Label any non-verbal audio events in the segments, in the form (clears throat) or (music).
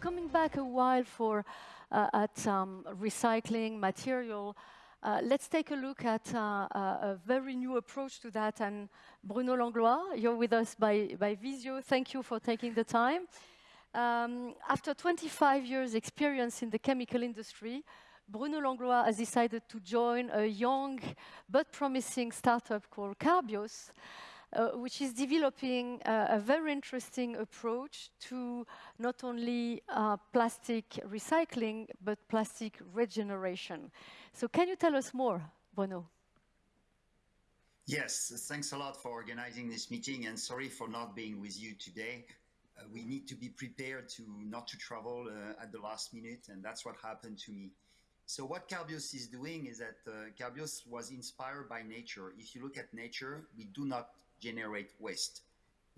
coming back a while for uh, at um, recycling material, uh, let's take a look at uh, a very new approach to that. And Bruno Langlois, you're with us by, by Visio. Thank you for taking the time. Um, after 25 years experience in the chemical industry, Bruno Langlois has decided to join a young but promising startup called Carbios, uh, which is developing uh, a very interesting approach to not only uh, plastic recycling, but plastic regeneration. So can you tell us more, Bruno? Yes, thanks a lot for organizing this meeting and sorry for not being with you today. Uh, we need to be prepared to not to travel uh, at the last minute and that's what happened to me. So what Carbios is doing is that uh, Carbios was inspired by nature. If you look at nature, we do not generate waste.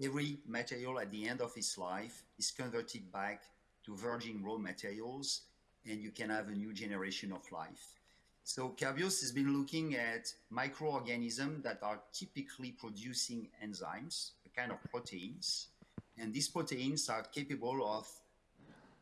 Every material at the end of its life is converted back to virgin raw materials and you can have a new generation of life. So Carbios has been looking at microorganisms that are typically producing enzymes, a kind of proteins, and these proteins are capable of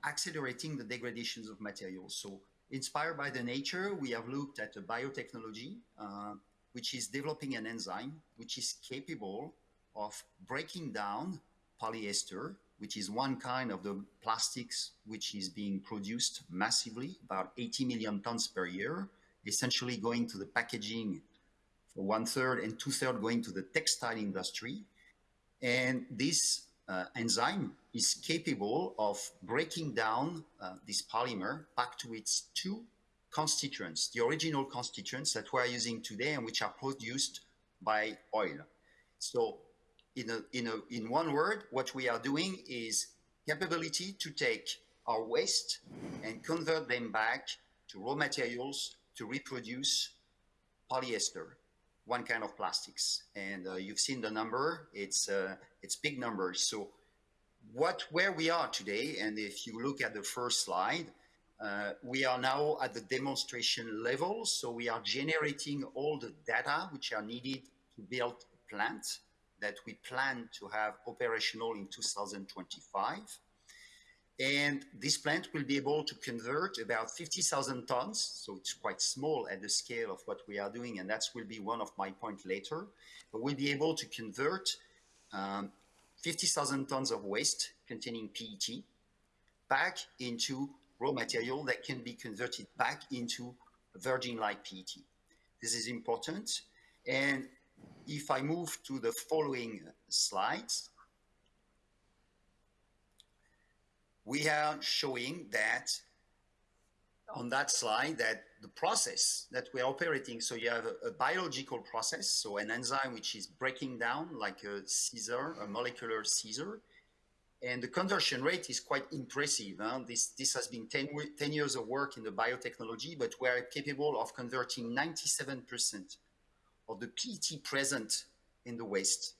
accelerating the degradations of materials. So Inspired by the nature, we have looked at a biotechnology, uh, which is developing an enzyme which is capable of breaking down polyester, which is one kind of the plastics which is being produced massively, about 80 million tons per year, essentially going to the packaging for one third and two third going to the textile industry. And this uh, enzyme is capable of breaking down uh, this polymer back to its two constituents, the original constituents that we're using today and which are produced by oil. So in, a, in, a, in one word, what we are doing is capability to take our waste and convert them back to raw materials to reproduce polyester one kind of plastics. And uh, you've seen the number, it's, uh, it's big numbers. So what, where we are today, and if you look at the first slide, uh, we are now at the demonstration level. So we are generating all the data which are needed to build a plant that we plan to have operational in 2025. And this plant will be able to convert about 50,000 tons. So it's quite small at the scale of what we are doing. And that will be one of my points later. But we'll be able to convert um, 50,000 tons of waste containing PET back into raw material that can be converted back into virgin-like PET. This is important. And if I move to the following slides, we are showing that on that slide that the process that we're operating, so you have a, a, biological process, so an enzyme which is breaking down like a scissor, a molecular scissor, and the conversion rate is quite impressive. Huh? This, this has been 10, 10 years of work in the biotechnology, but we're capable of converting 97% of the PET present in the waste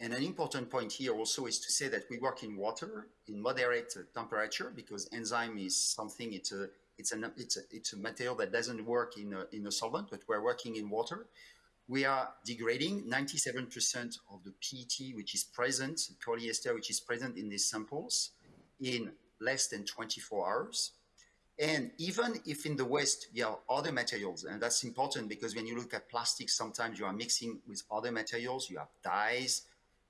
and an important point here also is to say that we work in water in moderate temperature because enzyme is something, it's a, it's, an, it's, a, it's a material that doesn't work in a, in a solvent, but we're working in water. We are degrading 97% of the PET which is present, polyester which is present in these samples in less than 24 hours. And even if in the waste you have other materials, and that's important because when you look at plastics, sometimes you are mixing with other materials, you have dyes,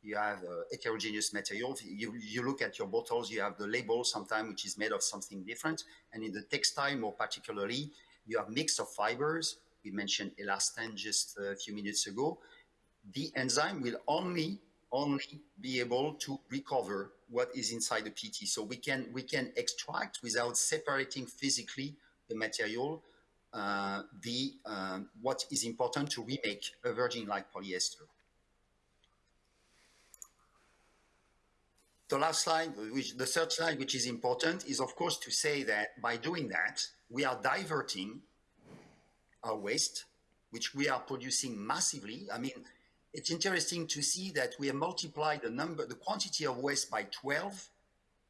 you have uh, heterogeneous materials. You, you look at your bottles, you have the label sometimes which is made of something different. And in the textile more particularly, you have mix of fibers. We mentioned elastane just a few minutes ago. The enzyme will only only be able to recover what is inside the PT. So we can we can extract without separating physically the material uh, the uh, what is important to remake a virgin-like polyester. The last slide, which the third slide, which is important, is of course to say that by doing that, we are diverting our waste, which we are producing massively. I mean, it's interesting to see that we have multiplied the number, the quantity of waste by 12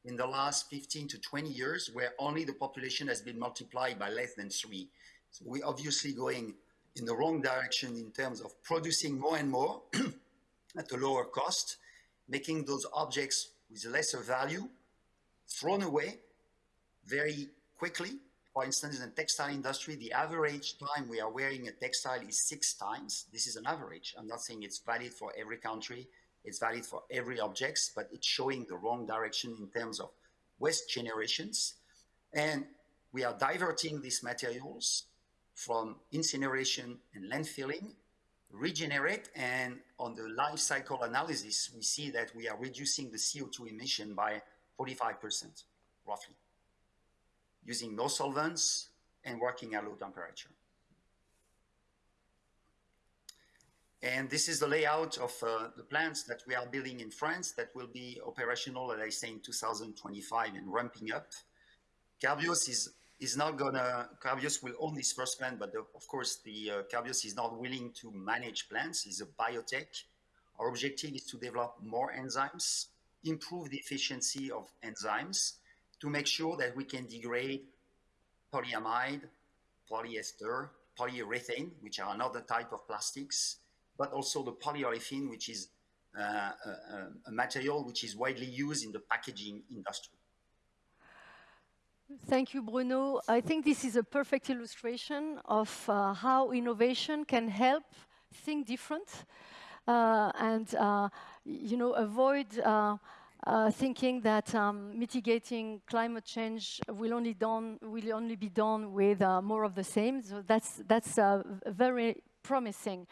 in the last 15 to 20 years, where only the population has been multiplied by less than three. So we're obviously going in the wrong direction in terms of producing more and more (clears throat) at a lower cost, making those objects with lesser value, thrown away very quickly. For instance, in the textile industry, the average time we are wearing a textile is six times. This is an average. I'm not saying it's valid for every country. It's valid for every objects, but it's showing the wrong direction in terms of waste generations. And we are diverting these materials from incineration and landfilling, regenerate, and on the life cycle analysis, we see that we are reducing the CO2 emission by 45%, roughly, using no solvents and working at low temperature. And this is the layout of uh, the plants that we are building in France that will be operational, as I say, in 2025 and ramping up. Carbios is is not gonna, Carbios will own this first plant, but the, of course the uh, Carbios is not willing to manage plants. It's a biotech. Our objective is to develop more enzymes, improve the efficiency of enzymes to make sure that we can degrade polyamide, polyester, polyurethane, which are another type of plastics, but also the polyolefin, which is uh, a, a material which is widely used in the packaging industry. Thank you, Bruno. I think this is a perfect illustration of uh, how innovation can help think different uh, and, uh, you know, avoid uh, uh, thinking that um, mitigating climate change will only, done, will only be done with uh, more of the same. So that's, that's very promising.